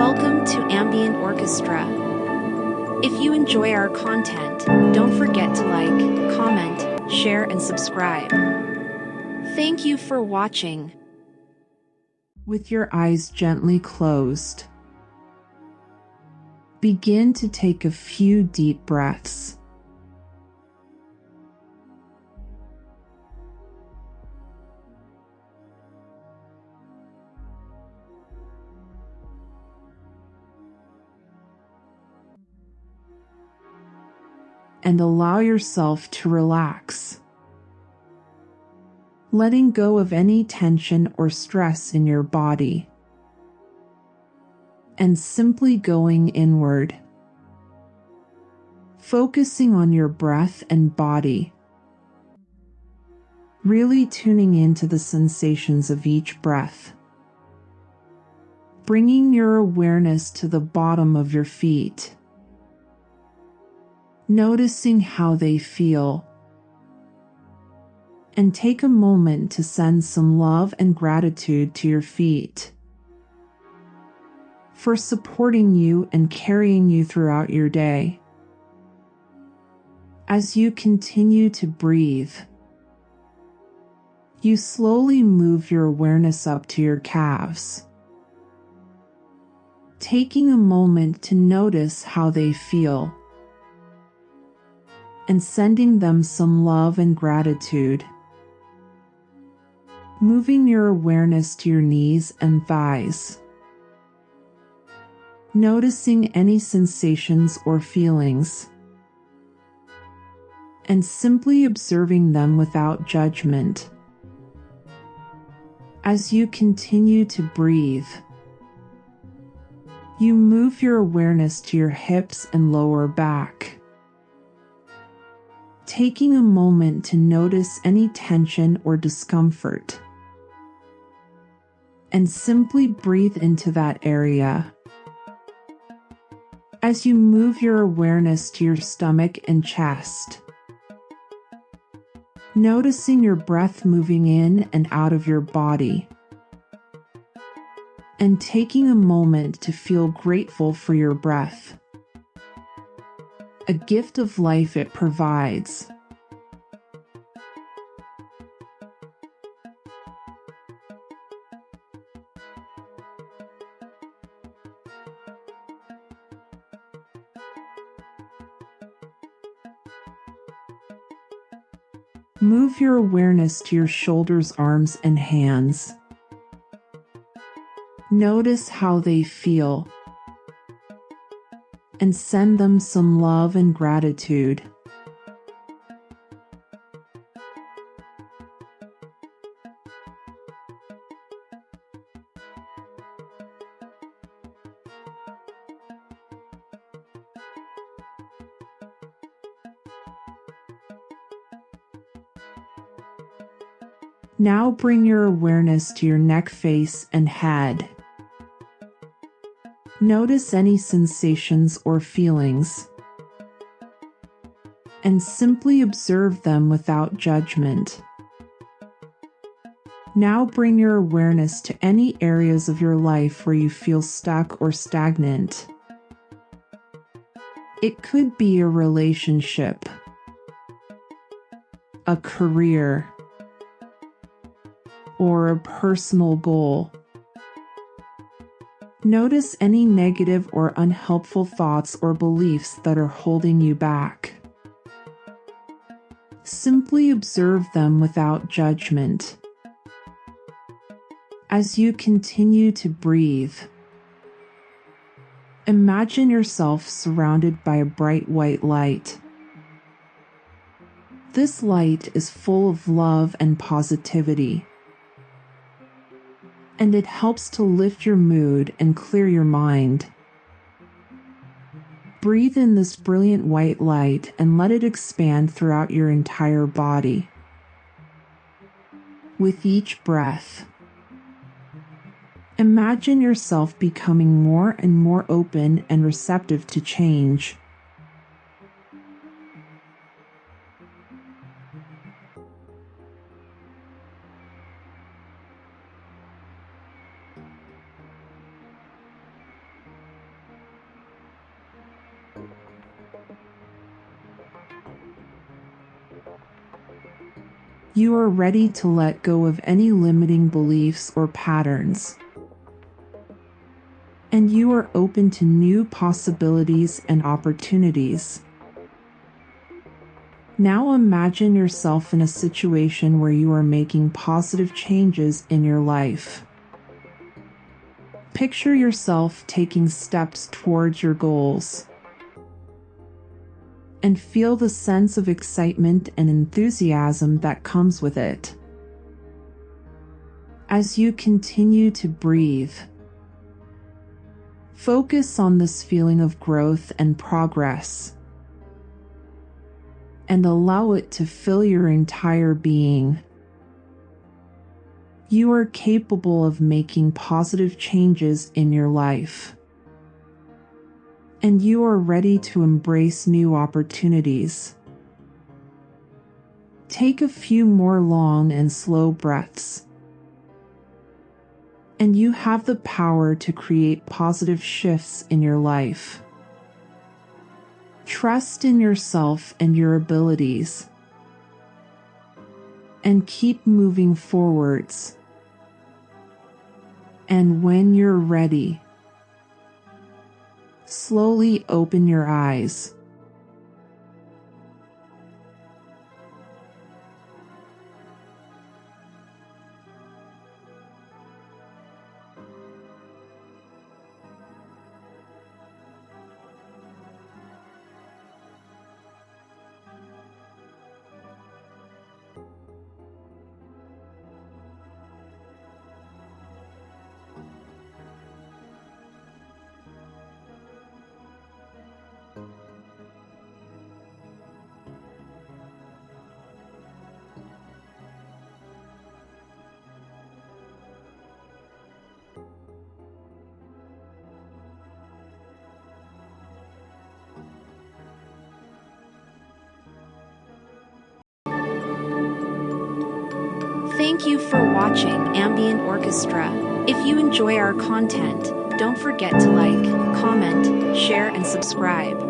Welcome to Ambient Orchestra. If you enjoy our content, don't forget to like, comment, share, and subscribe. Thank you for watching. With your eyes gently closed, begin to take a few deep breaths. And allow yourself to relax. Letting go of any tension or stress in your body. And simply going inward. Focusing on your breath and body. Really tuning into the sensations of each breath. Bringing your awareness to the bottom of your feet noticing how they feel. And take a moment to send some love and gratitude to your feet for supporting you and carrying you throughout your day. As you continue to breathe, you slowly move your awareness up to your calves, taking a moment to notice how they feel and sending them some love and gratitude. Moving your awareness to your knees and thighs. Noticing any sensations or feelings. And simply observing them without judgment. As you continue to breathe, you move your awareness to your hips and lower back taking a moment to notice any tension or discomfort. And simply breathe into that area. As you move your awareness to your stomach and chest, noticing your breath moving in and out of your body, and taking a moment to feel grateful for your breath a gift of life it provides. Move your awareness to your shoulders, arms, and hands. Notice how they feel and send them some love and gratitude. Now bring your awareness to your neck, face, and head. Notice any sensations or feelings and simply observe them without judgment. Now bring your awareness to any areas of your life where you feel stuck or stagnant. It could be a relationship, a career, or a personal goal. Notice any negative or unhelpful thoughts or beliefs that are holding you back. Simply observe them without judgment. As you continue to breathe, imagine yourself surrounded by a bright white light. This light is full of love and positivity and it helps to lift your mood and clear your mind. Breathe in this brilliant white light and let it expand throughout your entire body. With each breath, imagine yourself becoming more and more open and receptive to change. You are ready to let go of any limiting beliefs or patterns. And you are open to new possibilities and opportunities. Now imagine yourself in a situation where you are making positive changes in your life. Picture yourself taking steps towards your goals and feel the sense of excitement and enthusiasm that comes with it. As you continue to breathe, focus on this feeling of growth and progress and allow it to fill your entire being. You are capable of making positive changes in your life and you are ready to embrace new opportunities. Take a few more long and slow breaths, and you have the power to create positive shifts in your life. Trust in yourself and your abilities, and keep moving forwards. And when you're ready, slowly open your eyes. Thank you for watching Ambient Orchestra. If you enjoy our content, don't forget to like, comment, share and subscribe.